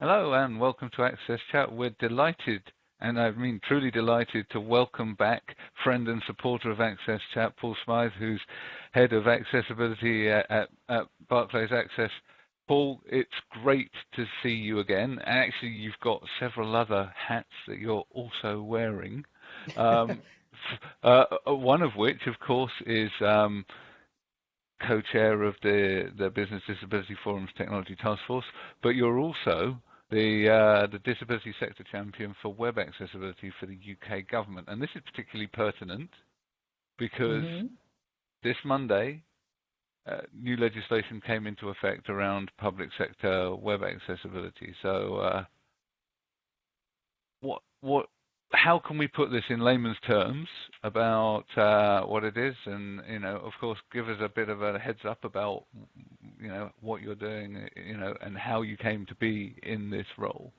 Hello and welcome to Access Chat. We're delighted, and I mean truly delighted, to welcome back friend and supporter of Access Chat, Paul Smyth, who's head of accessibility at, at, at Barclays Access. Paul, it's great to see you again. Actually, you've got several other hats that you're also wearing. Um, uh, one of which, of course, is um, co-chair of the, the Business Disability Forum's Technology Task Force, but you're also the uh, the disability sector champion for web accessibility for the UK government, and this is particularly pertinent because mm-hmm. this Monday, uh, new legislation came into effect around public sector web accessibility. So, uh, what what how can we put this in layman's terms about uh, what it is, and you know, of course, give us a bit of a heads up about you know what you're doing, you know, and how you came to be in this role.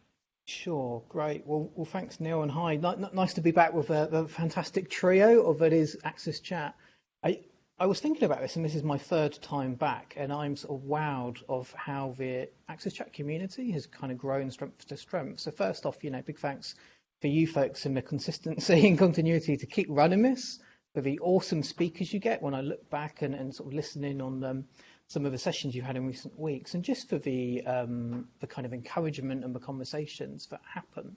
Sure, great. Well, well, thanks, Neil, and hi. nice to be back with a, a, fantastic trio of it is Access Chat. I I was thinking about this, and this is my third time back, and I'm sort of wowed of how the Access Chat community has kind of grown strength to strength. So first off, you know, big thanks for you folks and the consistency and continuity to keep running this, for the awesome speakers you get when I look back and, and sort of listening on um, some of the sessions you've had in recent weeks, and just for the um, the kind of encouragement and the conversations that happen.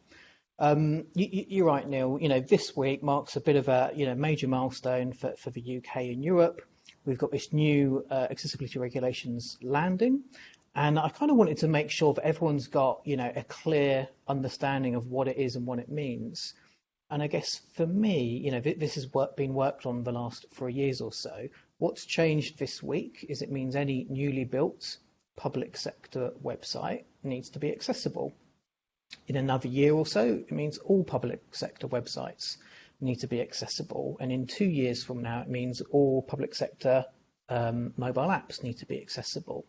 Um, you, are right, Neil. You know, this week marks a bit of a you know major milestone for, for the UK and Europe. We've got this new uh, accessibility regulations landing, and I kind of wanted to make sure that everyone's got, you know, a clear understanding of what it is and what it means. And I guess for me, you know, this has work, been worked on the last three years or so. What's changed this week is it means any newly built public sector website needs to be accessible. In another year or so, it means all public sector websites need to be accessible. And in two years from now, it means all public sector um, mobile apps need to be accessible.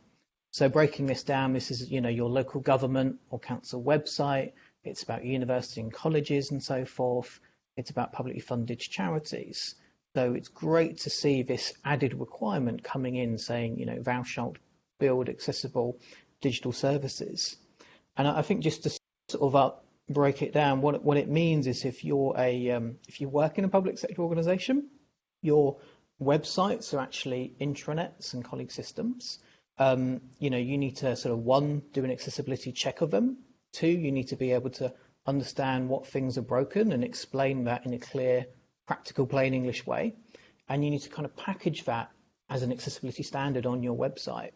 So breaking this down, this is you know your local government or council website. It's about university and colleges and so forth. It's about publicly funded charities. So it's great to see this added requirement coming in saying, you know, thou shalt build accessible digital services. And I think just to sort of up, break it down, what what it means is if you're a um, if you work in a public sector organisation, your websites are actually intranets and colleague systems um, you know, you need to sort of one, do an accessibility check of them. Two, you need to be able to understand what things are broken and explain that in a clear, practical, plain English way. And you need to kind of package that as an accessibility standard on your website,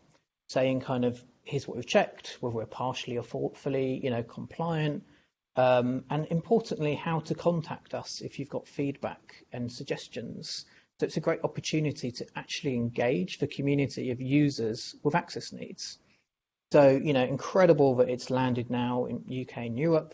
saying kind of, here's what we've checked, whether we're partially or fully, you know, compliant, um, and importantly, how to contact us if you've got feedback and suggestions. So it's a great opportunity to actually engage the community of users with access needs. So, you know, incredible that it's landed now in UK and Europe.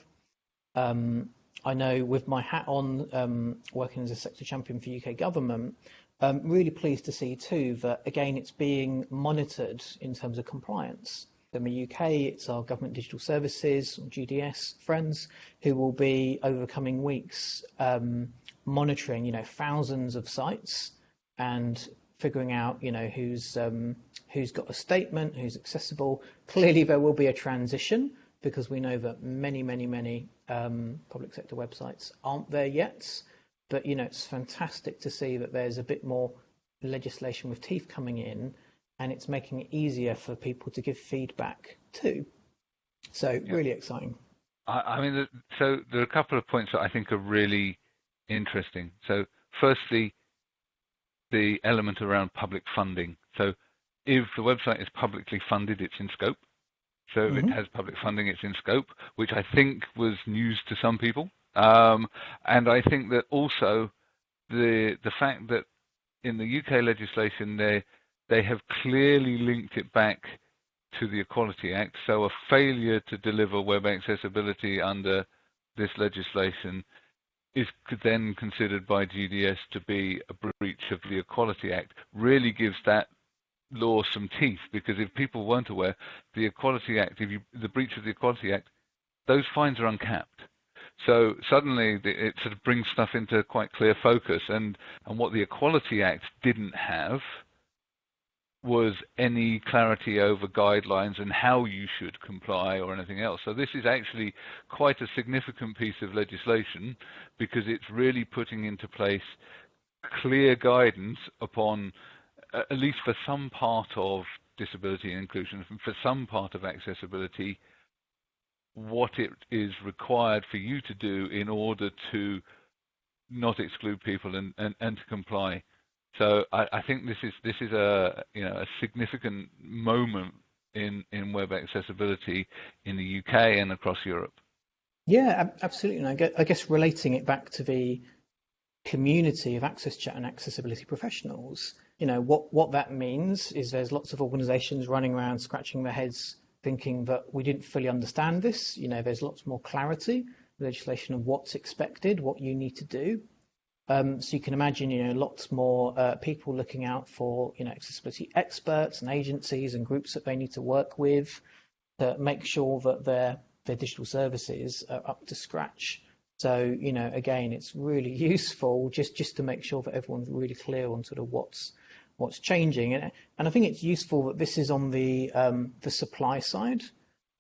Um, I know with my hat on, um, working as a sector champion for UK government, um, really pleased to see too that again it's being monitored in terms of compliance. In the UK, it's our government digital services, GDS friends, who will be over the coming weeks um, monitoring, you know, thousands of sites and figuring out, you know, who's um, who's got a statement, who's accessible. Clearly, there will be a transition because we know that many, many, many um, public sector websites aren't there yet. But you know, it's fantastic to see that there's a bit more legislation with teeth coming in, and it's making it easier for people to give feedback too. So yeah. really exciting. I, I mean, so there are a couple of points that I think are really interesting. So firstly, the element around public funding. So if the website is publicly funded, it's in scope. So mm-hmm. if it has public funding, it's in scope, which I think was news to some people. Um, and I think that also the the fact that in the UK legislation they they have clearly linked it back to the Equality Act. So a failure to deliver web accessibility under this legislation is then considered by GDS to be a breach of the Equality Act really gives that law some teeth because if people weren't aware, the Equality Act, if you, the breach of the Equality Act, those fines are uncapped. So suddenly it sort of brings stuff into quite clear focus, and and what the Equality Act didn't have was any clarity over guidelines and how you should comply or anything else. So this is actually quite a significant piece of legislation because it's really putting into place clear guidance upon, at least for some part of disability and inclusion, for some part of accessibility, what it is required for you to do in order to not exclude people and, and, and to comply. So I, I, think this is this is a you know a significant moment in in web accessibility in the UK and across Europe. Yeah, absolutely. And I guess, I guess relating it back to the community of access chat and accessibility professionals, you know what what that means is there's lots of organisations running around scratching their heads thinking that we didn't fully understand this. You know, there's lots more clarity legislation of what's expected, what you need to do. Um, so you can imagine, you know, lots more uh, people looking out for, you know, accessibility experts and agencies and groups that they need to work with to make sure that their their digital services are up to scratch. So, you know, again, it's really useful just just to make sure that everyone's really clear on sort of what's what's changing. And, and I think it's useful that this is on the um, the supply side.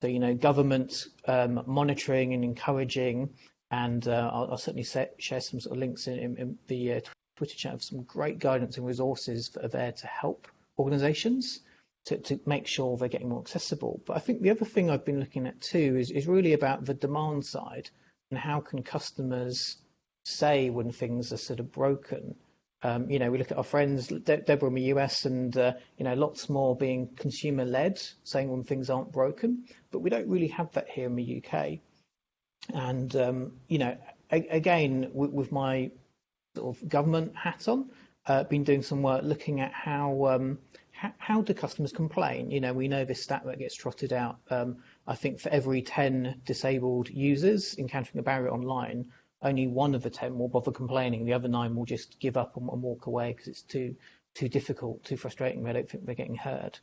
So, you know, government um, monitoring and encouraging and uh, I'll, I'll, certainly set, share some sort of links in, in, in the uh, Twitter chat of some great guidance and resources that are there to help organisations to, to make sure they're getting more accessible. But I think the other thing I've been looking at too is, is really about the demand side and how can customers say when things are sort of broken. Um, you know, we look at our friends, De- Deborah in the US, and uh, you know, lots more being consumer-led, saying when things aren't broken. But we don't really have that here in the UK. And um, you know, a- again, with, with, my sort of government hat on, uh, been doing some work looking at how, um, how, how do customers complain. You know, we know this stat that gets trotted out. Um, I think for every 10 disabled users encountering a barrier online, only one of the 10 will bother complaining. The other nine will just give up and, and walk away because it's too too difficult, too frustrating. They don't think they're getting heard.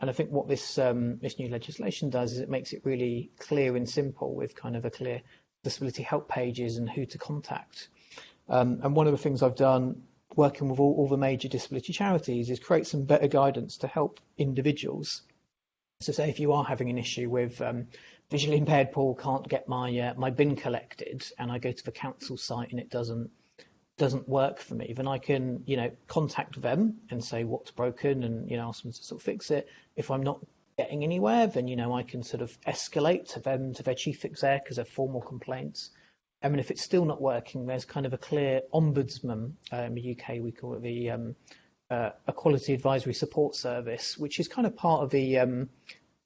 And I think what this um, this new legislation does is it makes it really clear and simple with kind of a clear disability help pages and who to contact. Um, and one of the things I've done working with all, all, the major disability charities is create some better guidance to help individuals. So say if you are having an issue with um, visually impaired Paul can't get my uh, my bin collected and I go to the council site and it doesn't doesn't work for me, then I can, you know, contact them and say what's broken and, you know, ask them to sort of fix it. If I'm not getting anywhere, then, you know, I can sort of escalate to them, to their chief exec because they're formal complaints. I mean, if it's still not working, there's kind of a clear ombudsman uh, in the UK, we call it the um, uh, Equality Advisory Support Service, which is kind of part of the um,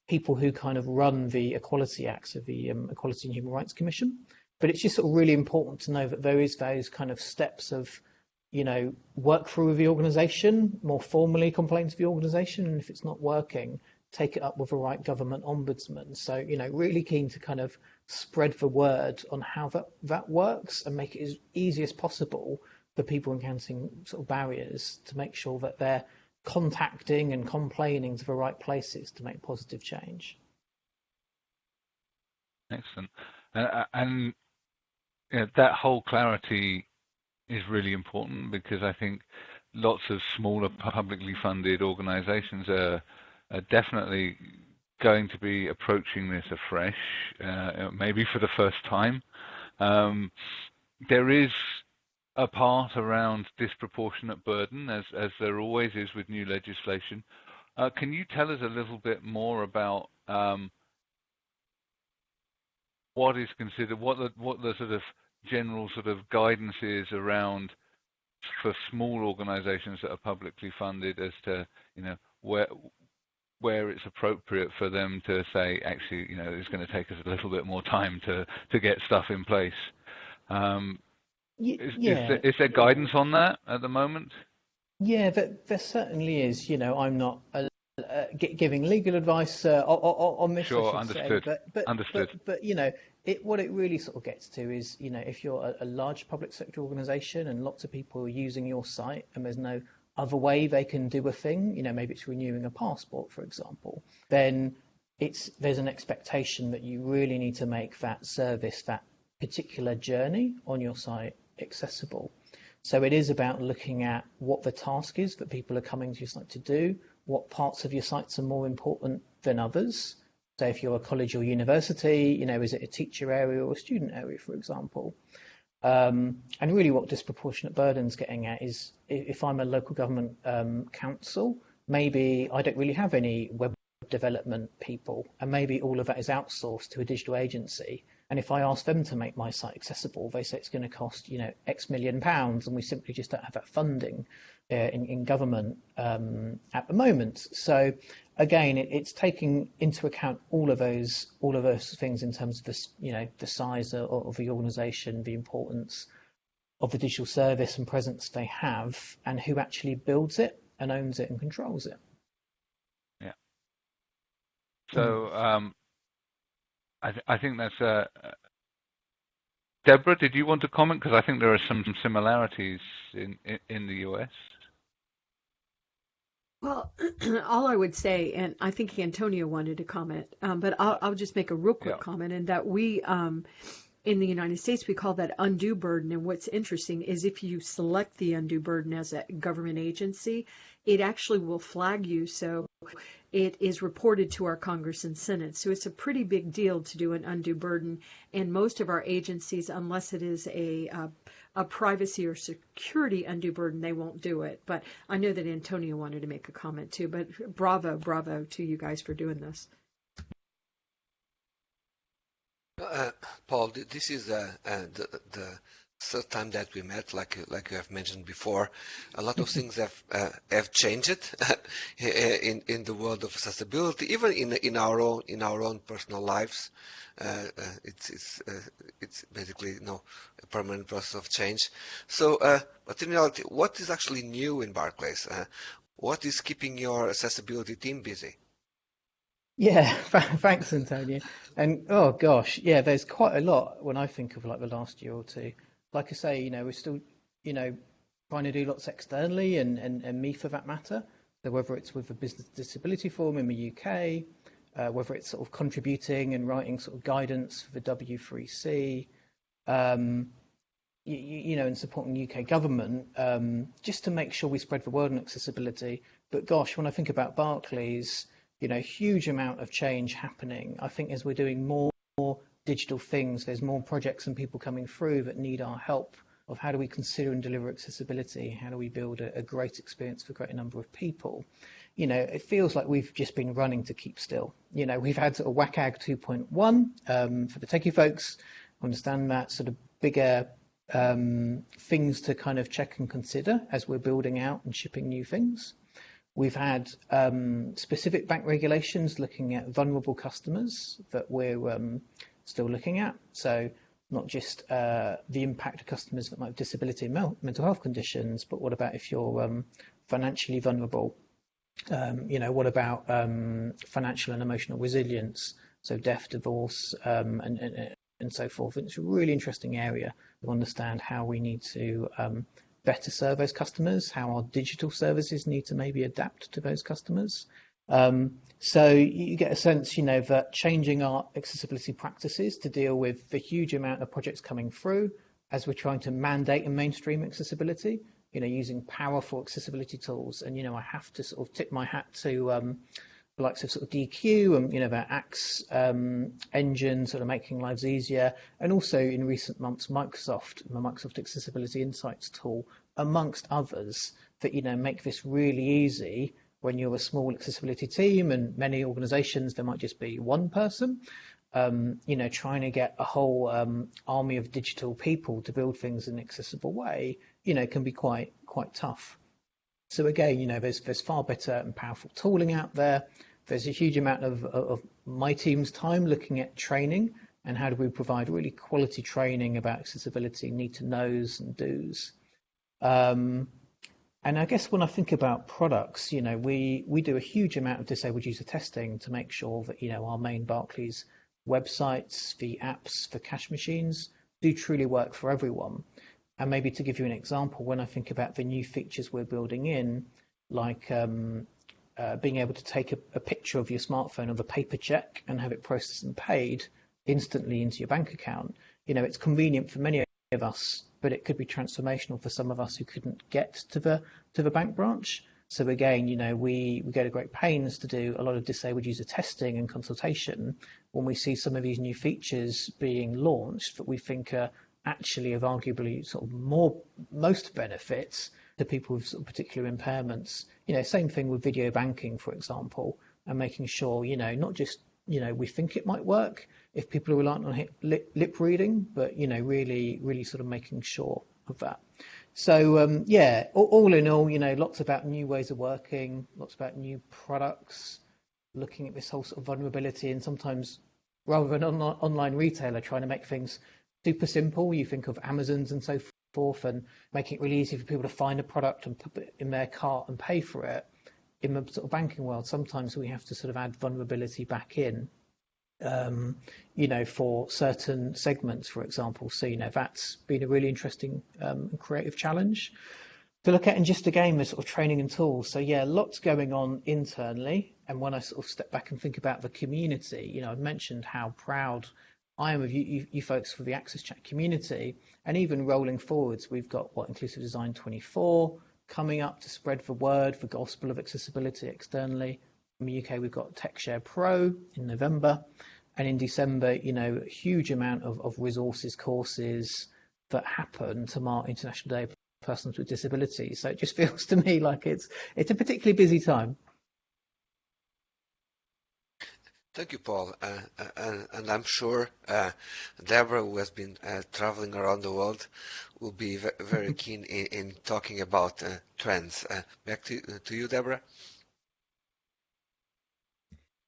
people who kind of run the Equality Acts of the um, Equality and Human Rights Commission but it's just sort of really important to know that there is those kind of steps of you know work through the organization more formally complain to the organization and if it's not working take it up with the right government ombudsman. So you know really keen to kind of spread the word on how that that works and make it as easy as possible for people encountering sort of barriers to make sure that they're contacting and complaining to the right places to make positive change. Excellent. Uh, and you know, that whole clarity is really important because I think lots of smaller publicly funded organizations are, are definitely going to be approaching this afresh, uh, maybe for the first time. Um, there is a part around disproportionate burden, as, as there always is with new legislation. Uh, can you tell us a little bit more about um, what is considered, what the, what the sort of general sort of guidance is around for small organizations that are publicly funded as to, you know, where where it's appropriate for them to say, actually, you know, it's going to take us a little bit more time to to get stuff in place. Um, is, yeah. is, there, is there guidance on that at the moment? Yeah, there, there certainly is. You know, I'm not a uh, giving legal advice uh, on, this. Sure, understood. But, but, understood. But, but, you know, it, what it really sort of gets to is, you know, if you're a, a, large public sector organisation and lots of people are using your site and there's no other way they can do a thing, you know, maybe it's renewing a passport, for example, then it's there's an expectation that you really need to make that service, that particular journey on your site accessible. So it is about looking at what the task is that people are coming to your site to do, what parts of your sites are more important than others. So if you're a college or university, you know, is it a teacher area or a student area, for example? Um, and really what disproportionate burden's getting at is if I'm a local government um, council, maybe I don't really have any web development people and maybe all of that is outsourced to a digital agency. And if I ask them to make my site accessible, they say it's going to cost, you know, X million pounds and we simply just don't have that funding uh, in, in government um, at the moment. So again, it, it's taking into account all of those all of those things in terms of the you know the size of, of the organisation, the importance of the digital service and presence they have, and who actually builds it and owns it and controls it. Yeah. So um, I, th- I think that's a. Uh, Deborah, did you want to comment? Because I think there are some similarities in, in, in the US. Well, all I would say, and I think Antonio wanted to comment, um, but I'll, I'll, just make a real quick yeah. comment in that we, um, in the United States, we call that undue burden. And what's interesting is if you select the undue burden as a government agency, it actually will flag you. So it is reported to our Congress and Senate. So it's a pretty big deal to do an undue burden. And most of our agencies, unless it is a a privacy or security undue burden, they won't do it. But I know that Antonio wanted to make a comment too. But bravo, bravo to you guys for doing this. Uh, Paul, this is uh, uh, the, the third time that we met, like like you have mentioned before, a lot of things have uh, have changed in in the world of accessibility, even in in our own in our own personal lives. Uh, uh, it's it's uh, it's basically you know a permanent process of change. So, but in reality, what is actually new in Barclays? what is keeping your accessibility team busy? Yeah, thanks, Antonio. And oh gosh, yeah, there's quite a lot when I think of like the last year or two. Like I say, you know, we're still, you know, trying to do lots externally and, and, and me for that matter. So whether it's with a Business Disability Forum in the UK, uh, whether it's sort of contributing and writing sort of guidance for the W3C, um, you, you, know, and supporting UK government, um, just to make sure we spread the word on accessibility. But gosh, when I think about Barclays, you know, huge amount of change happening. I think as we're doing more, more digital things, there's more projects and people coming through that need our help of how do we consider and deliver accessibility? How do we build a, a great experience for a great number of people? you know, it feels like we've just been running to keep still. You know, we've had sort of WCAG 2.1 um, for the techie folks. Understand that sort of bigger um, things to kind of check and consider as we're building out and shipping new things. We've had um, specific bank regulations looking at vulnerable customers that we're um, still looking at. So not just uh, the impact of customers that might have disability and mental health conditions, but what about if you're um, financially vulnerable um, you know, what about um, financial and emotional resilience? So death, divorce, um, and, and, and so forth. It's a really interesting area to understand how we need to um, better serve those customers, how our digital services need to maybe adapt to those customers. Um, so you get a sense, you know, that changing our accessibility practices to deal with the huge amount of projects coming through as we're trying to mandate and mainstream accessibility, you know, using powerful accessibility tools. And, you know, I have to sort of tip my hat to um, the likes of sort of Deque and, you know, their Axe um, engine sort of making lives easier. And also in recent months, Microsoft, the Microsoft Accessibility Insights tool, amongst others, that, you know, make this really easy when you're a small accessibility team and many organizations, there might just be one person. Um, you know, trying to get a whole um, army of digital people to build things in an accessible way you know, can be quite quite tough. So again, you know, there's there's far better and powerful tooling out there. There's a huge amount of, of my team's time looking at training and how do we provide really quality training about accessibility, need to knows and do's. Um, and I guess when I think about products, you know, we we do a huge amount of disabled user testing to make sure that you know our main Barclays websites, the apps, the cash machines do truly work for everyone. And maybe to give you an example, when I think about the new features we're building in, like um, uh, being able to take a, a, picture of your smartphone of a paper check and have it processed and paid instantly into your bank account, you know, it's convenient for many of us, but it could be transformational for some of us who couldn't get to the to the bank branch. So again, you know, we, we go to great pains to do a lot of disabled user testing and consultation when we see some of these new features being launched that we think are actually of arguably sort of more most benefits to people with sort of particular impairments. You know, same thing with video banking, for example, and making sure, you know, not just you know we think it might work if people are reliant on lip, lip reading, but you know really really sort of making sure of that. So um, yeah, all, all, in all, you know, lots about new ways of working, lots about new products, looking at this whole sort of vulnerability, and sometimes rather than an on- online retailer trying to make things super simple, you think of Amazons and so forth, and making it really easy for people to find a product and put it in their cart and pay for it in the sort of banking world, sometimes we have to sort of add vulnerability back in, um, you know, for certain segments, for example. So, you know, that's been a really interesting um, and creative challenge to look at. And just again, the sort of training and tools. So, yeah, lots going on internally. And when I sort of step back and think about the community, you know, I've mentioned how proud I am of you, you, you folks for the Access Chat community. And even rolling forwards, we've got what Inclusive Design 24 coming up to spread the word, the gospel of accessibility externally. In the UK, we've got TechShare Pro in November. And in December, you know, a huge amount of, of resources, courses that happen to mark International Day of Persons with Disabilities. So it just feels to me like it's it's a particularly busy time. Thank you, Paul. Uh, uh, and I'm sure uh, Deborah, who has been uh, traveling around the world, will be very keen in, in, talking about uh, trends. Uh, back to, to you, Deborah.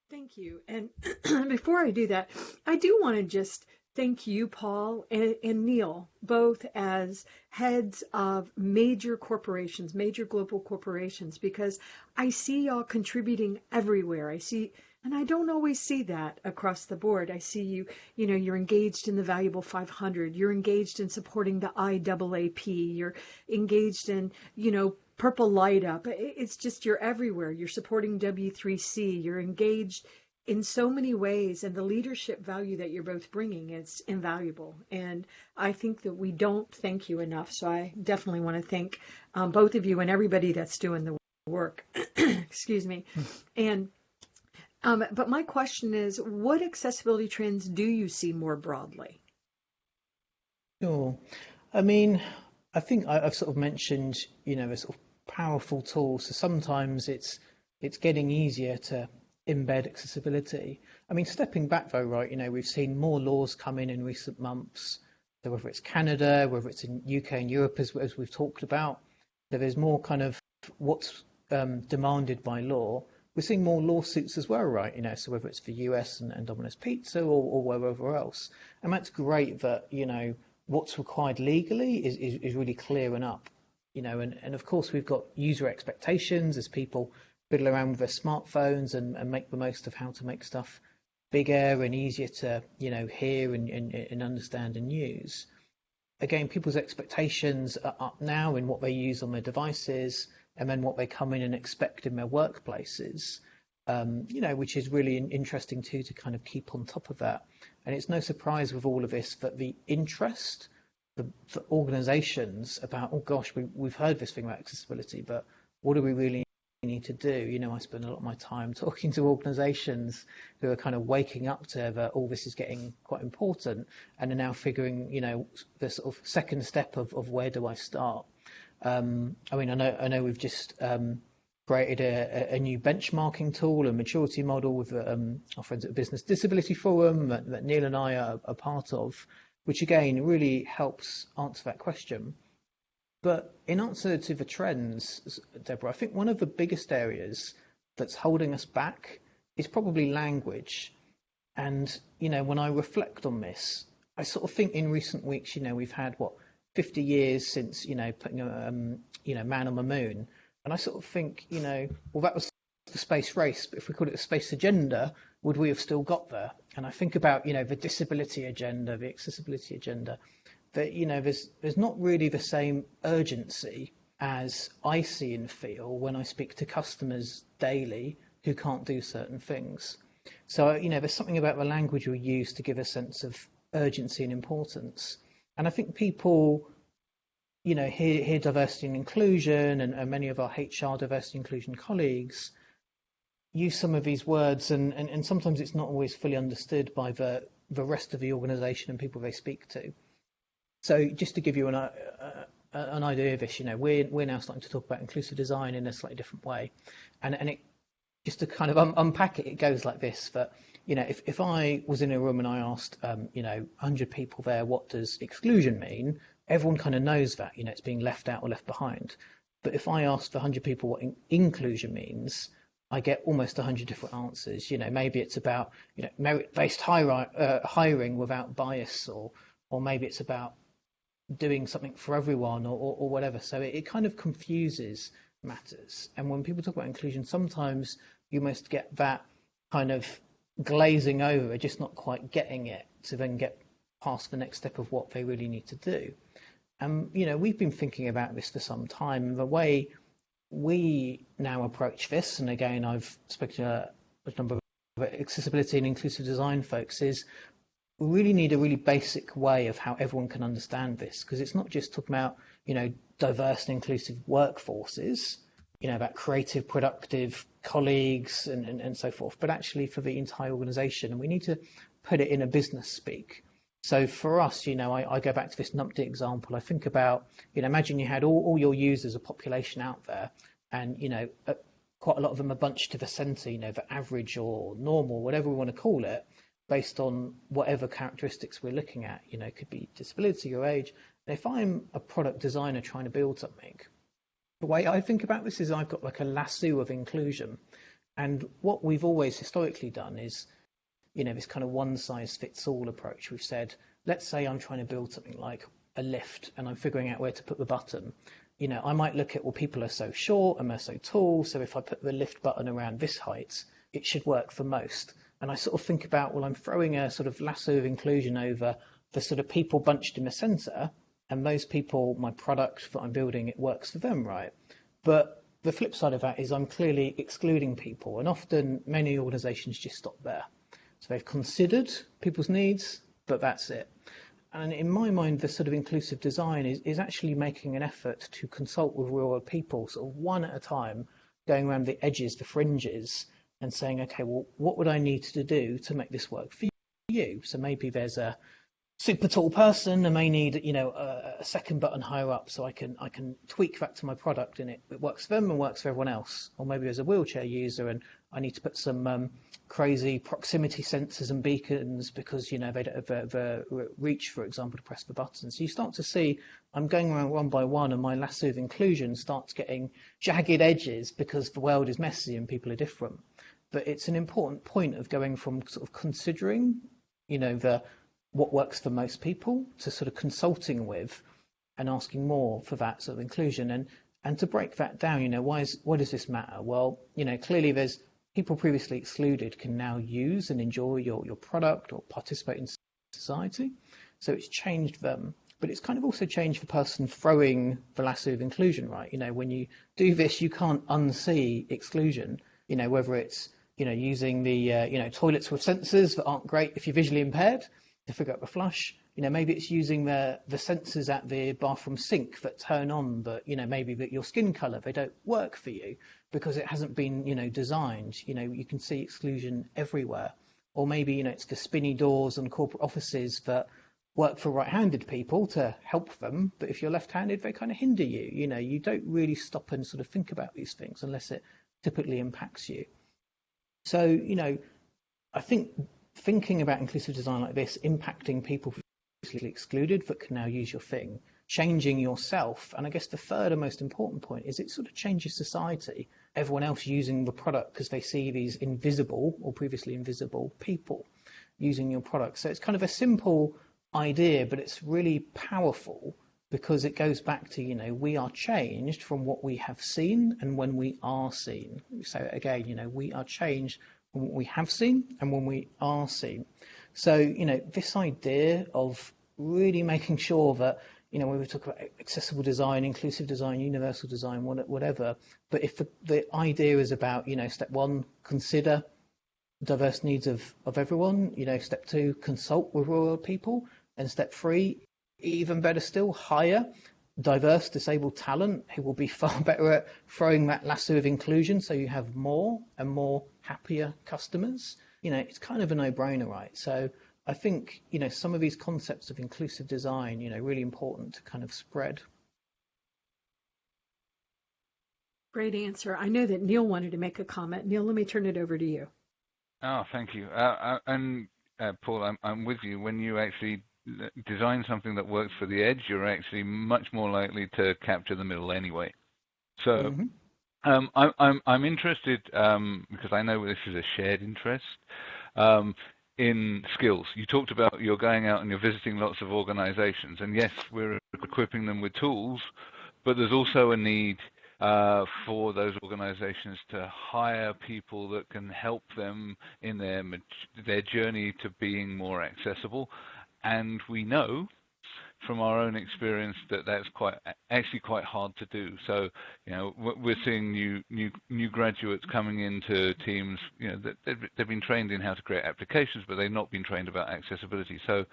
Thank you. And before I do that, I do want to just thank you, Paul and, and, Neil, both as heads of major corporations, major global corporations, because I see y'all contributing everywhere. I see and I don't always see that across the board. I see you, you know, you're engaged in the valuable 500. You're engaged in supporting the IAAP. You're engaged in, you know, Purple Light Up. It's just you're everywhere. You're supporting W3C. You're engaged in so many ways and the leadership value that you're both bringing is invaluable and i think that we don't thank you enough so i definitely want to thank um, both of you and everybody that's doing the work excuse me hmm. and um, but my question is, what accessibility trends do you see more broadly? Sure. I mean, I think I, have sort of mentioned, you know, a sort of powerful tool. So sometimes it's it's getting easier to embed accessibility. I mean, stepping back though, right? You know, we've seen more laws come in in recent months. So whether it's Canada, whether it's in UK and Europe, as, as we've talked about, so there's more kind of what's um, demanded by law we're seeing more lawsuits as well, right? You know, so whether it's for US and, and Domino's Pizza or, or wherever else, and that's great that you know what's required legally is, is, is really clearing up, you know, and, and of course we've got user expectations as people fiddle around with their smartphones and, and make the most of how to make stuff bigger and easier to you know hear and, and, and understand and use. Again, people's expectations are up now in what they use on their devices and then what they come in and expect in their workplaces, um, you know, which is really interesting too to kind of keep on top of that. And it's no surprise with all of this that the interest the, the organizations about, oh gosh, we, we've heard this thing about accessibility, but what do we really need to do? You know, I spend a lot of my time talking to organizations who are kind of waking up to that all this is getting quite important and are now figuring, you know, the sort of second step of, of where do I start? Um, I mean, I know I know we've just um, created a, a, new benchmarking tool, a maturity model with um, our friends at Business Disability Forum that, that Neil and I are, are, part of, which again really helps answer that question. But in answer to the trends, Deborah, I think one of the biggest areas that's holding us back is probably language. And you know, when I reflect on this, I sort of think in recent weeks, you know, we've had what 50 years since you know putting a um, you know man on the moon, and I sort of think you know well that was the space race, but if we called it a space agenda, would we have still got there? And I think about you know the disability agenda, the accessibility agenda, that you know there's there's not really the same urgency as I see and feel when I speak to customers daily who can't do certain things. So you know there's something about the language we use to give a sense of urgency and importance. And I think people you know, hear, hear diversity and inclusion, and, and many of our HR diversity and inclusion colleagues use some of these words, and, and, and sometimes it's not always fully understood by the the rest of the organisation and people they speak to. So just to give you an, uh, an idea of this, you know, we're we're now starting to talk about inclusive design in a slightly different way, and and it just to kind of un- unpack it, it goes like this: that you know, if if I was in a room and I asked, um, you know, 100 people there, what does exclusion mean? Everyone kind of knows that, you know, it's being left out or left behind. But if I asked the 100 people what in- inclusion means, I get almost 100 different answers. You know, maybe it's about you know merit-based hiring, uh, hiring without bias, or or maybe it's about doing something for everyone, or, or, or whatever. So it, it, kind of confuses matters. And when people talk about inclusion, sometimes you must get that kind of glazing over, just not quite getting it, to then get past the next step of what they really need to do. And you know, we've been thinking about this for some time. The way we now approach this, and again, I've spoken to a number of accessibility and inclusive design folks, is we really need a really basic way of how everyone can understand this, because it's not just talking about, you know, diverse and inclusive workforces, you know, about creative, productive colleagues and, and, and so forth, but actually for the entire organization. And we need to put it in a business speak. So for us, you know, I, I, go back to this numpty example. I think about, you know, imagine you had all, all your users, a population out there, and you know, quite a lot of them are bunched to the centre, you know, the average or normal, whatever we want to call it, based on whatever characteristics we're looking at. You know, could be disability or age. And if I'm a product designer trying to build something, the way I think about this is I've got like a lasso of inclusion, and what we've always historically done is you know, this kind of one size fits all approach. We've said, let's say I'm trying to build something like a lift and I'm figuring out where to put the button. You know, I might look at, well, people are so short and they're so tall. So if I put the lift button around this height, it should work for most. And I sort of think about, well, I'm throwing a sort of lasso of inclusion over the sort of people bunched in the center. And those people, my product that I'm building, it works for them, right? But the flip side of that is I'm clearly excluding people. And often many organizations just stop there. So they've considered people's needs, but that's it. And in my mind, the sort of inclusive design is, is actually making an effort to consult with real world people, sort of one at a time, going around the edges, the fringes, and saying, okay, well, what would I need to do to make this work for you? So maybe there's a super tall person, I may need, you know, a, a, second button higher up so I can I can tweak that to my product and it, it works for them and works for everyone else. Or maybe as a wheelchair user and I need to put some um, crazy proximity sensors and beacons because you know they don't have the, reach, for example, to press the buttons. So you start to see I'm going around one by one, and my lasso of inclusion starts getting jagged edges because the world is messy and people are different. But it's an important point of going from sort of considering, you know, the what works for most people to sort of consulting with and asking more for that sort of inclusion and and to break that down you know why is why does this matter well you know clearly there's people previously excluded can now use and enjoy your, your product or participate in society. So it's changed them. But it's kind of also changed the person throwing the lasso of inclusion, right? You know, when you do this, you can't unsee exclusion, you know, whether it's, you know, using the, uh, you know, toilets with sensors that aren't great if you're visually impaired to figure out the flush. You know, maybe it's using the, the sensors at the bathroom sink that turn on, but, you know, maybe that your skin color, they don't work for you because it hasn't been, you know, designed. You know, you can see exclusion everywhere. Or maybe, you know, it's the spinny doors on corporate offices that work for right-handed people to help them, but if you're left-handed, they kind of hinder you. You know, you don't really stop and sort of think about these things unless it typically impacts you. So, you know, I think thinking about inclusive design like this, impacting people previously excluded that can now use your thing, changing yourself. And I guess the third and most important point is it sort of changes society everyone else using the product because they see these invisible or previously invisible people using your product. So it's kind of a simple idea, but it's really powerful because it goes back to, you know, we are changed from what we have seen and when we are seen. So again, you know, we are changed what we have seen and when we are seen. So, you know, this idea of really making sure that you know, when we talk about accessible design, inclusive design, universal design, whatever. But if the, the idea is about, you know, step one, consider diverse needs of, of everyone, you know, step two, consult with rural people, and step three, even better still, hire diverse disabled talent who will be far better at throwing that lasso of inclusion so you have more and more happier customers. You know, it's kind of a no-brainer, right? So I think, you know, some of these concepts of inclusive design, you know, really important to kind of spread. Great answer. I know that Neil wanted to make a comment. Neil, let me turn it over to you. Oh, thank you. Uh, uh and uh, Paul, I'm, I'm with you. When you actually design something that works for the edge, you're actually much more likely to capture the middle anyway. So mm-hmm. um, I, I'm I'm interested um, because I know this is a shared interest um, in skills. You talked about you're going out and you're visiting lots of organizations, and yes, we're equipping them with tools, but there's also a need uh, for those organizations to hire people that can help them in their their journey to being more accessible. And we know from our own experience that that's quite actually quite hard to do. So, you know, we're seeing new new new graduates coming into teams. You know, that they've, they've been trained in how to create applications, but they've not been trained about accessibility. So,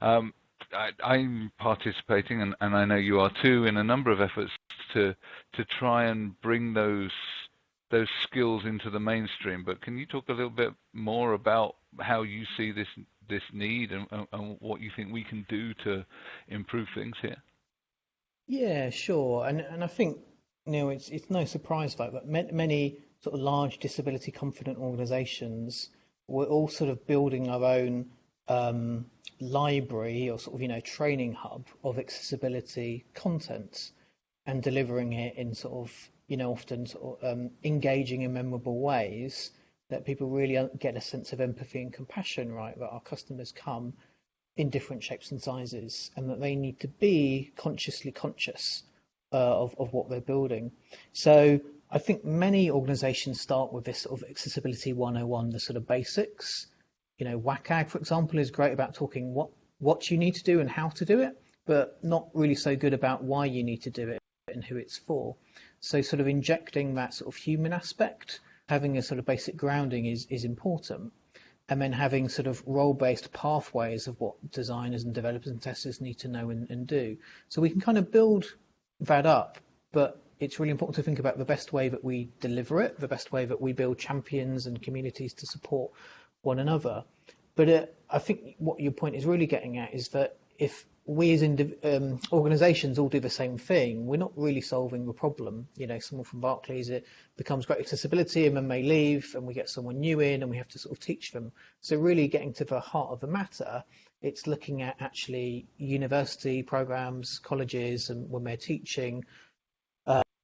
um, I, am participating, and, and, I know you are too, in a number of efforts to to try and bring those those skills into the mainstream. But can you talk a little bit more about how you see this this need and, and what you think we can do to improve things here? Yeah, sure. And and I think know it's it's no surprise like that many sort of large disability confident organisations we're all sort of building our own um, library or sort of you know training hub of accessibility content and delivering it in sort of know often um, engaging and memorable ways that people really get a sense of empathy and compassion right? That our customers come in different shapes and sizes and that they need to be consciously conscious uh, of, of what they're building. So I think many organizations start with this sort of accessibility 101 the sort of basics. You know, WCAG, for example, is great about talking what what you need to do and how to do it, but not really so good about why you need to do it and who it's for. So sort of injecting that sort of human aspect, having a sort of basic grounding is is important. And then having sort of role-based pathways of what designers and developers and testers need to know and, and do. So we can kind of build that up, but it's really important to think about the best way that we deliver it, the best way that we build champions and communities to support one another. But uh, I think what your point is really getting at is that if we as um, organisations all do the same thing, we're not really solving the problem. You know, someone from Barclays it becomes great accessibility and then may leave, and we get someone new in, and we have to sort of teach them. So really getting to the heart of the matter, it's looking at actually university programs, colleges, and when they're teaching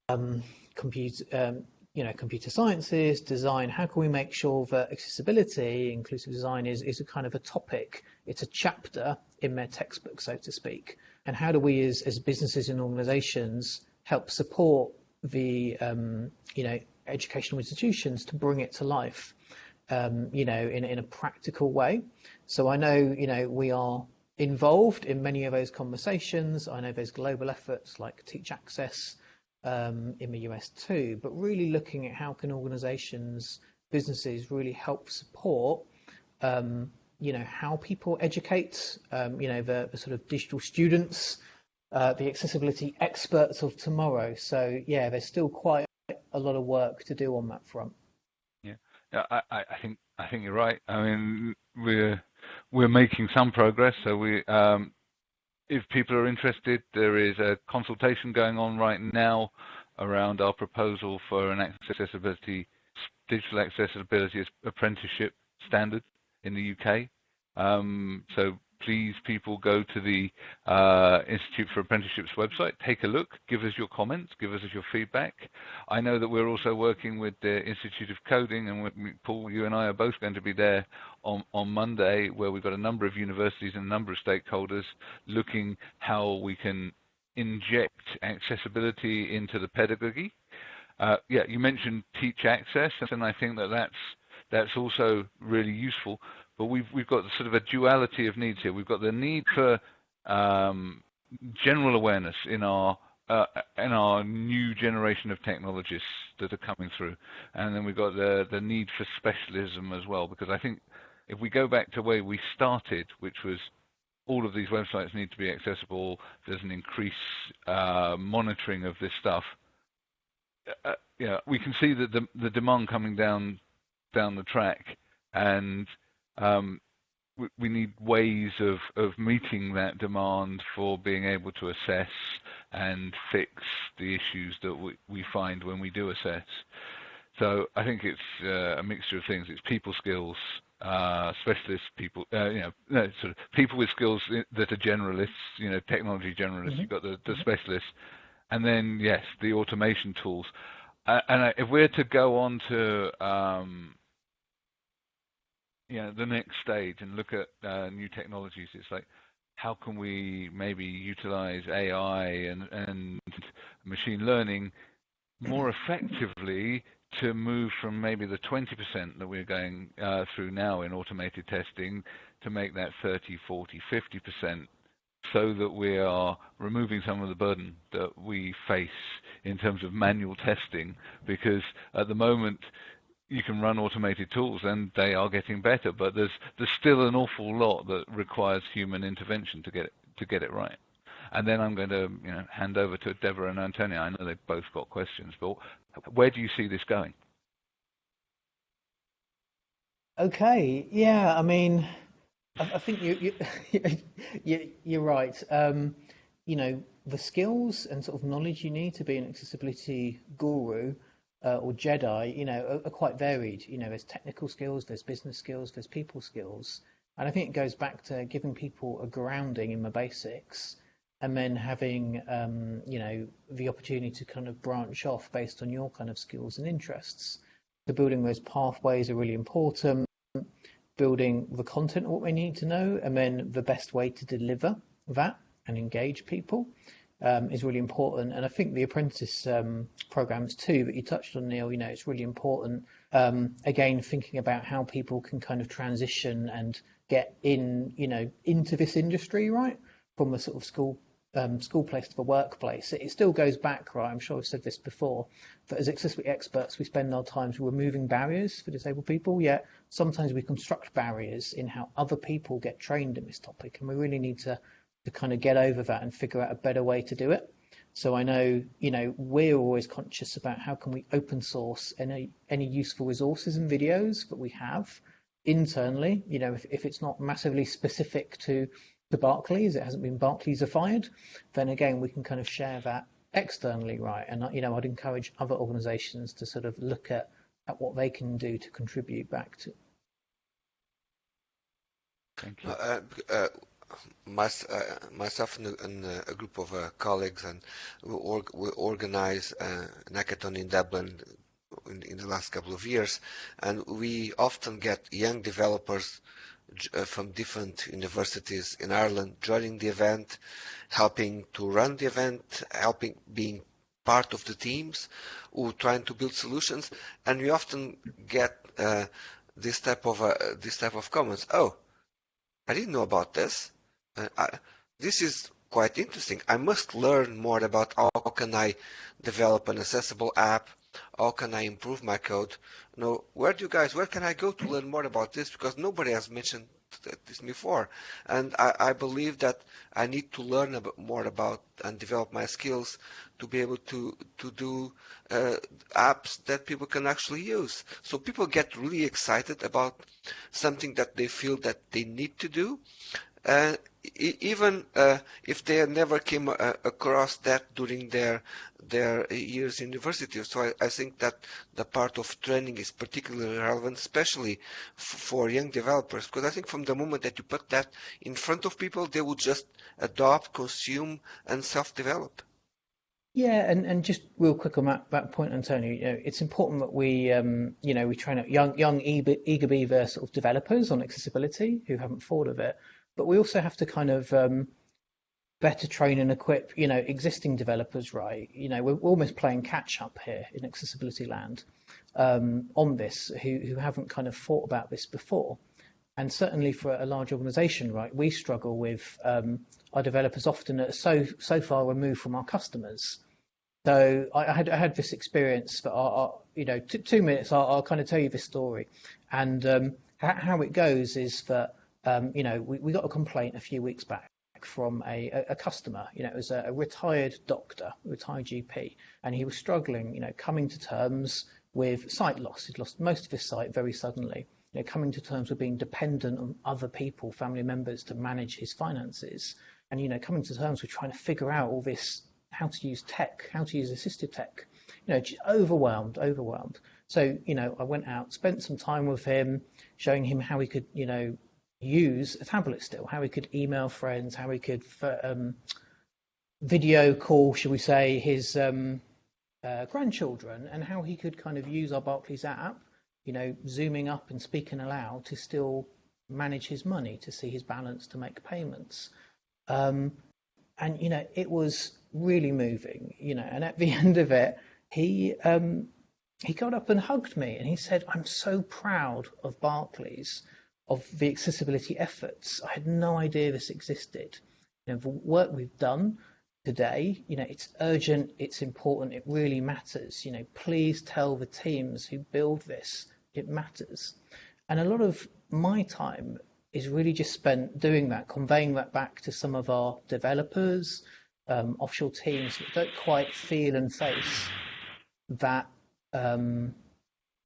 um, computer, um, you know, computer sciences, design, how can we make sure that accessibility, inclusive design is, is a kind of a topic, it's a chapter in their textbook, so to speak. And how do we as, as businesses and organizations help support the, um, you know, educational institutions to bring it to life, um, you know, in, in a practical way. So I know, you know, we are involved in many of those conversations. I know there's global efforts like Teach Access, um, in the US too, but really looking at how can organizations, businesses really help support, um, you know, how people educate, um, you know, the, the, sort of digital students, uh, the accessibility experts of tomorrow. So yeah, there's still quite a lot of work to do on that front. Yeah, yeah I, I think I think you're right. I mean, we're we're making some progress. So we um, if people are interested, there is a consultation going on right now around our proposal for an accessibility, digital accessibility apprenticeship standard in the UK. Um, so please people go to the uh, Institute for Apprenticeships website, take a look, give us your comments, give us your feedback. I know that we're also working with the Institute of Coding, and Paul, you and I are both going to be there on, on Monday, where we've got a number of universities and a number of stakeholders looking how we can inject accessibility into the pedagogy. Uh, yeah, you mentioned Teach Access, and I think that that's that's also really useful but we've we've got sort of a duality of needs here. We've got the need for um, general awareness in our uh, in our new generation of technologists that are coming through, and then we've got the the need for specialism as well. Because I think if we go back to where we started, which was all of these websites need to be accessible. There's an increased uh, monitoring of this stuff. Uh, yeah, we can see that the, the demand coming down down the track, and um, we, we, need ways of, of meeting that demand for being able to assess and fix the issues that we, we find when we do assess. So I think it's uh, a mixture of things. It's people skills, uh, specialist people, uh, you know, no, sort of people with skills that are generalists, you know, technology generalists. Mm-hmm. You've got the, the specialists, and then yes, the automation tools. Uh, and if we're to go on to um, you know the next stage and look at uh, new technologies, it's like how can we maybe utilize AI and, and machine learning more effectively to move from maybe the 20% that we're going uh, through now in automated testing to make that 30, 40, 50% so that we are removing some of the burden that we face in terms of manual testing? Because at the moment you can run automated tools and they are getting better but there's there's still an awful lot that requires human intervention to get it, to get it right and then I'm going to you know, hand over to Deborah and Antonio. I know they've both got questions, but where do you see this going? Okay, yeah, I mean, I, I think you, you, you, are right. Um, you know, the skills and sort of knowledge you need to be an accessibility guru uh, or Jedi, you know, are, are, quite varied. You know, there's technical skills, there's business skills, there's people skills. And I think it goes back to giving people a grounding in the basics and then having um, you know the opportunity to kind of branch off based on your kind of skills and interests. So building those pathways are really important. Building the content what we need to know, and then the best way to deliver that and engage people um, is really important. And I think the apprentice um, programs too that you touched on, Neil. You know, it's really important. Um, again, thinking about how people can kind of transition and get in, you know, into this industry, right, from a sort of school um, school place to the workplace, it still goes back, right? I'm sure I've said this before, that as accessibility experts, we spend our time removing barriers for disabled people, yet sometimes we construct barriers in how other people get trained in this topic, and we really need to, to kind of get over that and figure out a better way to do it. So I know, you know, we're always conscious about how can we open source any any useful resources and videos that we have internally. You know, if, if it's not massively specific to to Barclays, it hasn't been Barclaysified, then again, we can kind of share that externally, right? And, you know, I'd encourage other organizations to sort of look at, at what they can do to contribute back to. Thank you. Uh, uh, my, uh, myself and, a, and a group of uh, colleagues, and we, org, we organize uh, an hackathon in Dublin in, in, the last couple of years, and we often get young developers uh, from different universities in Ireland joining the event, helping to run the event, helping being part of the teams who trying to build solutions, and we often get uh, this type of uh, this type of comments. Oh, I didn't know about this. Uh, I, this is quite interesting. I must learn more about how can I develop an accessible app how can I improve my code? No, where do you guys, where can I go to learn more about this? Because nobody has mentioned this before. And I, I believe that I need to learn a bit more about and develop my skills to be able to, to do uh, apps that people can actually use. So people get really excited about something that they feel that they need to do. Uh, even uh, if they never came uh, across that during their their years in university. So I, I, think that the part of training is particularly relevant, especially for young developers, because I think from the moment that you put that in front of people, they will just adopt, consume, and self-develop. Yeah, and, and just real quick on that, that point, Antonio, you know, it's important that we, um, you know, we train up young, young eager, eager beaver sort of developers on accessibility who haven't thought of it but we also have to kind of um, better train and equip, you know, existing developers, right? You know, we're almost playing catch up here in accessibility land um, on this, who who haven't kind of thought about this before. And certainly for a large organisation, right, we struggle with um, our developers often are so so far removed from our customers. So I, I had I had this experience for our, you know two minutes. I'll, I'll, kind of tell you this story, and um, how, it goes is that um, you know, we, we got a complaint a few weeks back from a, a customer. You know, it was a, a retired doctor, retired GP, and he was struggling, you know, coming to terms with sight loss. He'd lost most of his sight very suddenly. You know, coming to terms with being dependent on other people, family members, to manage his finances, and you know, coming to terms with trying to figure out all this, how to use tech, how to use assistive tech. You know, just overwhelmed, overwhelmed. So, you know, I went out, spent some time with him, showing him how he could, you know, use a tablet still, how he could email friends, how he could um, video call, shall we say, his um, uh, grandchildren, and how he could kind of use our Barclays app, you know, zooming up and speaking aloud to still manage his money, to see his balance, to make payments. Um, and you know, it was really moving, you know. And at the end of it, he um, he got up and hugged me, and he said, "I'm so proud of Barclays." Of the accessibility efforts. I had no idea this existed. You know, the work we've done today, you know, it's urgent, it's important, it really matters. You know, please tell the teams who build this, it matters. And a lot of my time is really just spent doing that, conveying that back to some of our developers, um, offshore teams that don't quite feel and face that um,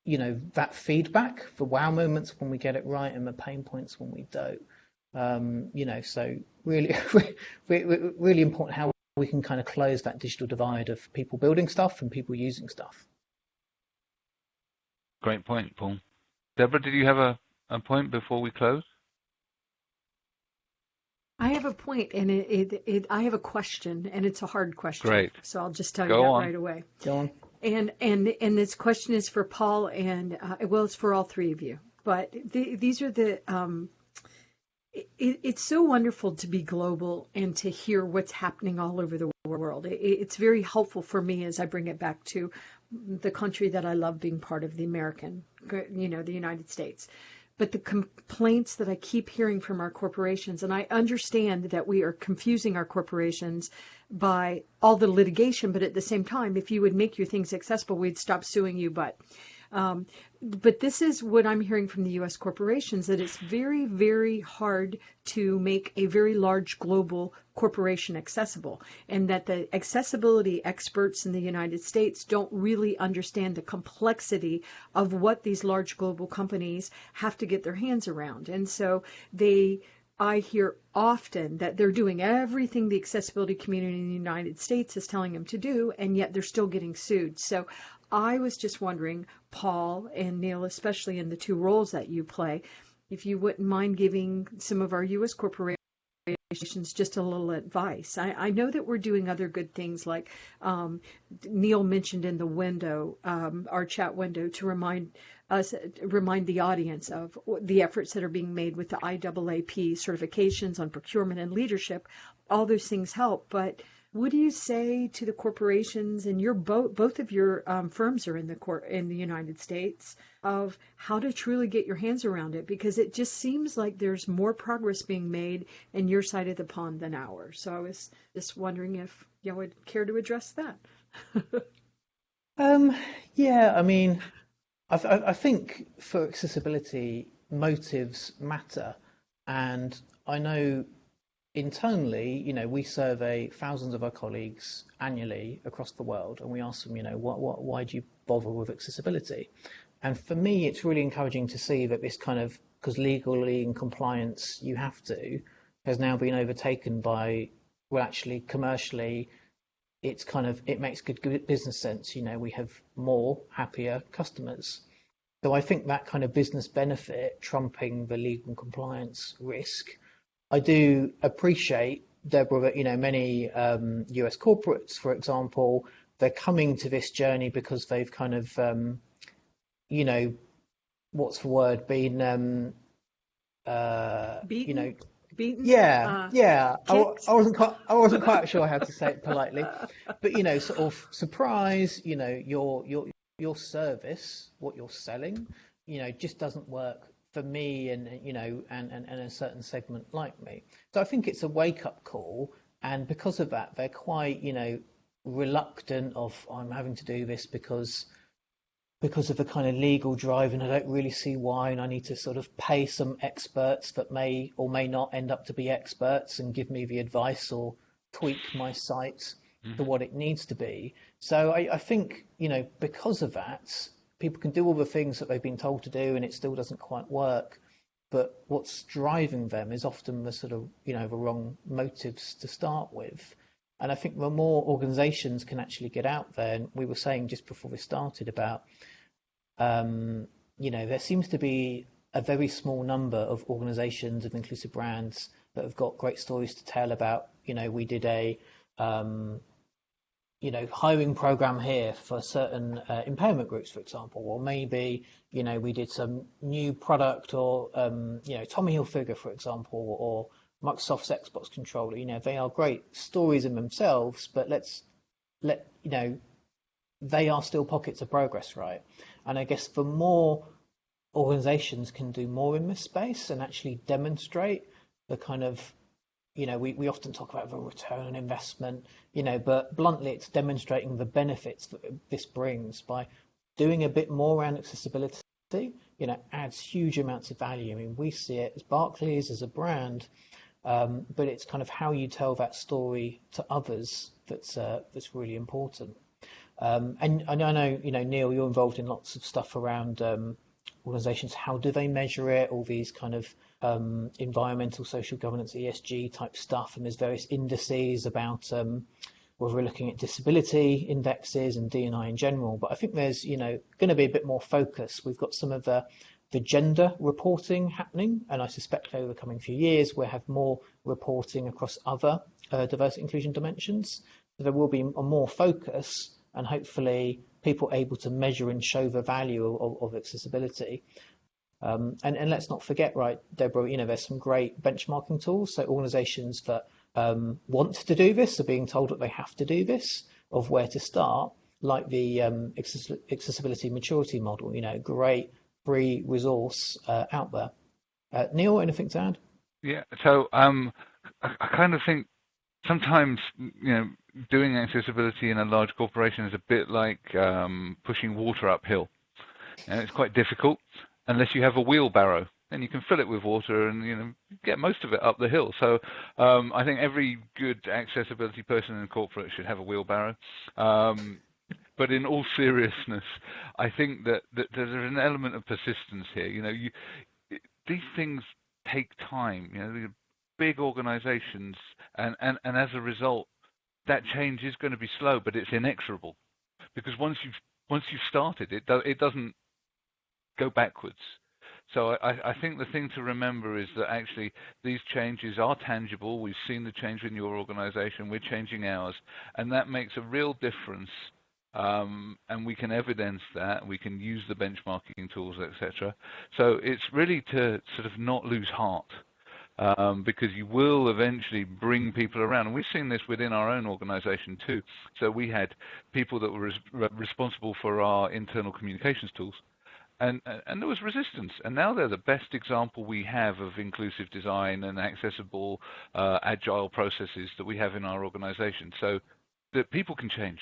you know that feedback the wow moments when we get it right and the pain points when we don't um, you know so really really important how we can kind of close that digital divide of people building stuff and people using stuff great point paul deborah did you have a, a point before we close I have a point, and it, it, it, I have a question, and it's a hard question. Great. So I'll just tell Go you that on. right away. Go on. And and and this question is for Paul and uh, well, it's for all three of you. But the, these are the. Um, it, it's so wonderful to be global and to hear what's happening all over the world. It, it's very helpful for me as I bring it back to the country that I love being part of, the American, you know, the United States but the complaints that I keep hearing from our corporations, and I understand that we are confusing our corporations by all the litigation, but at the same time, if you would make your things accessible, we'd stop suing you. But um, but this is what I'm hearing from the U.S. corporations that it's very, very hard to make a very large global corporation accessible, and that the accessibility experts in the United States don't really understand the complexity of what these large global companies have to get their hands around. And so they I hear often that they're doing everything the accessibility community in the United States is telling them to do, and yet they're still getting sued. So I was just wondering, Paul and Neil, especially in the two roles that you play, if you wouldn't mind giving some of our U.S. corporations just a little advice. I, I, know that we're doing other good things, like um, Neil mentioned in the window, um, our chat window, to remind us, remind the audience of the efforts that are being made with the IAAP certifications on procurement and leadership. All those things help, but what do you say to the corporations and your both both of your um, firms are in the court in the United States of how to truly get your hands around it because it just seems like there's more progress being made in your side of the pond than ours. So I was just wondering if y'all would care to address that. um, yeah, I mean, I, I think for accessibility, motives matter, and I know internally, you know, we survey thousands of our colleagues annually across the world, and we ask them, you know, what, what, why do you bother with accessibility? And for me, it's really encouraging to see that this kind of, because legally in compliance you have to, has now been overtaken by, well, actually commercially, it's kind of, it makes good business sense. You know, we have more happier customers. So I think that kind of business benefit trumping the legal compliance risk I do appreciate, Deborah, that you know many um, US corporates, for example, they're coming to this journey because they've kind of, um, you know, what's the word, been, um, uh, Beaten? you know, Beaten? yeah, Uh, yeah. I. I wasn't quite, I wasn't quite sure how to say it politely, but you know, sort of surprise. You know, your your your service, what you're selling, you know, just doesn't work for me and you know and, and, and a certain segment like me. So I think it's a wake up call and because of that they're quite, you know, reluctant of I'm having to do this because because of a kind of legal drive, and I don't really see why, and I need to sort of pay some experts that may or may not end up to be experts and give me the advice or tweak my site mm-hmm. to what it needs to be. So I, I think, you know, because of that, people can do all the things that they've been told to do and it still doesn't quite work. But what's driving them is often the sort of, you know, the wrong motives to start with. And I think the more organizations can actually get out there, and we were saying just before we started about, um, you know, there seems to be a very small number of organizations of inclusive brands that have got great stories to tell about, you know, we did a, um, you know, hiring program here for certain uh, impairment groups, for example, or maybe, you know, we did some new product or, um, you know, Tommy Hilfiger, for example, or Microsoft's Xbox controller. You know, they are great stories in themselves, but let's let you know they are still pockets of progress, right? And I guess the more organizations can do more in this space and actually demonstrate the kind of you know, we, we often talk about the return on investment, you know, but bluntly, it's demonstrating the benefits that this brings by doing a bit more around accessibility, you know, adds huge amounts of value. I mean, we see it as Barclays, as a brand, um, but it's kind of how you tell that story to others that's uh, that's really important. Um, and, I know, you know, Neil, you're involved in lots of stuff around um, organisations. How do they measure it? All these kind of um, environmental, social governance, ESG type stuff, and there's various indices about um, whether we're looking at disability indexes and D&I in general. But I think there's, you know, going to be a bit more focus. We've got some of the the gender reporting happening, and I suspect over the coming few years we'll have more reporting across other uh, diversity inclusion dimensions. So there will be a more focus and hopefully people able to measure and show the value of, of accessibility. Um, and, and, let's not forget, right, Deborah, you know, there's some great benchmarking tools. So organizations that um, want to do this are being told that they have to do this, of where to start, like the um, accessibility maturity model, you know, great free resource uh, out there. Uh, Neil, anything to add? Yeah, so um, I, I, kind of think sometimes you know doing accessibility in a large corporation is a bit like um, pushing water uphill, and it's quite difficult unless you have a wheelbarrow. And you can fill it with water and you know get most of it up the hill. So um, I think every good accessibility person in corporate should have a wheelbarrow. Um, but in all seriousness, I think that, that there's an element of persistence here. You know, you, these things take time. You know, big organizations, and, and, and as a result, that change is going to be slow, but it's inexorable, because once you've once you've started, it do, it doesn't go backwards. So I, I, think the thing to remember is that actually these changes are tangible. We've seen the change in your organization. We're changing ours. And that makes a real difference um, and we can evidence that. We can use the benchmarking tools, etc. So it's really to sort of not lose heart. Um, because you will eventually bring people around. And we've seen this within our own organization too. So we had people that were res- responsible for our internal communications tools. And, and there was resistance, and now they're the best example we have of inclusive design and accessible, uh, agile processes that we have in our organization. So that people can change,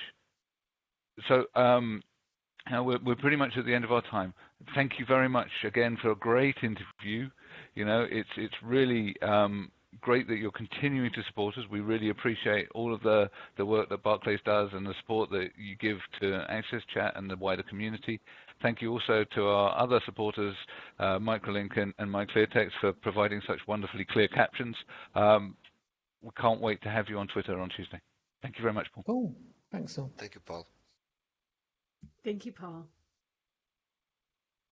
so um, we're, we're, pretty much at the end of our time. Thank you very much again for a great interview. You know, it's it's really um, great that you're continuing to support us. We really appreciate all of the, the work that Barclays does and the support that you give to Access Chat and the wider community. Thank you also to our other supporters, uh, Microlink and, and MyClearText, for providing such wonderfully clear captions. Um, we can't wait to have you on Twitter on Tuesday. Thank you very much, Paul. Cool. Thanks, Paul. Thank you, Paul. Thank you, Paul.